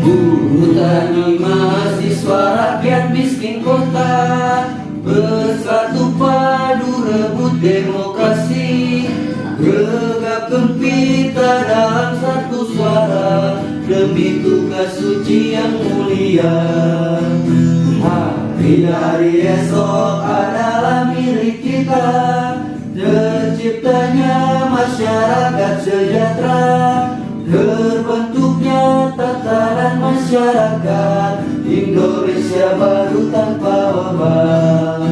Buruh tani mahasiswa rakyat miskin kota. Bersatu padu rebut demokrasi. Regap gempita dalam satu suara. Demi tugas suci yang mulia. Hari-hari esok adalah milik kita. Terciptanya masyarakat sejahtera masyarakat Indonesia baru tanpa wabah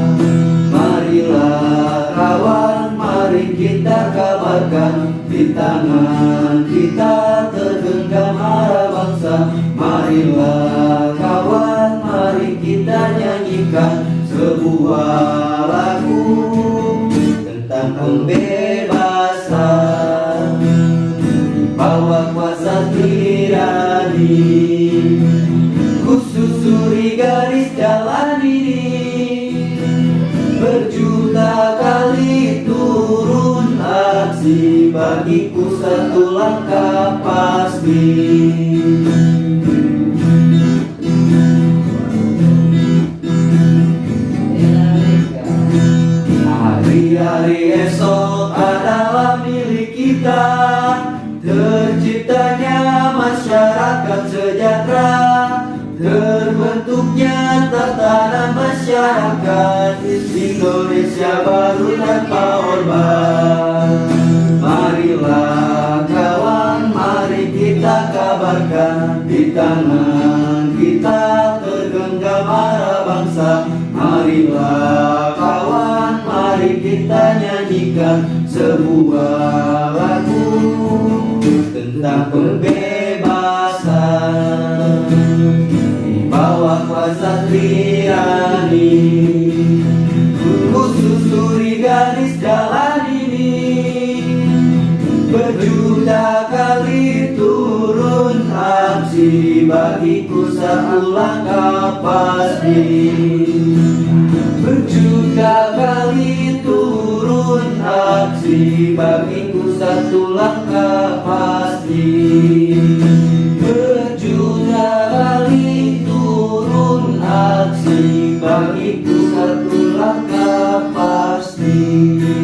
Marilah kawan, mari kita kabarkan Di tangan kita tergenggam arah bangsa. Marilah kawan, mari kita nyanyikan Sebuah lagu tentang pembebasan. Bawa kuasa tirani Berjuta kali turun aksi Bagiku satu langkah pasti. Hari-hari esok adalah milik kita Terciptanya masyarakat sejahtera Terbentuknya tatanan masyarakat Indonesia baru tanpa orban Marilah kawan, mari kita kabarkan Di tangan kita tergenggam arah bangsa. Marilah kawan, mari kita nyanyikan sebuah lagu tentang pembebasan pasti bagiku satu langkah pasti Berjuta kali turun aksi bagiku satu langkah pasti Berjuta kali turun aksi bagiku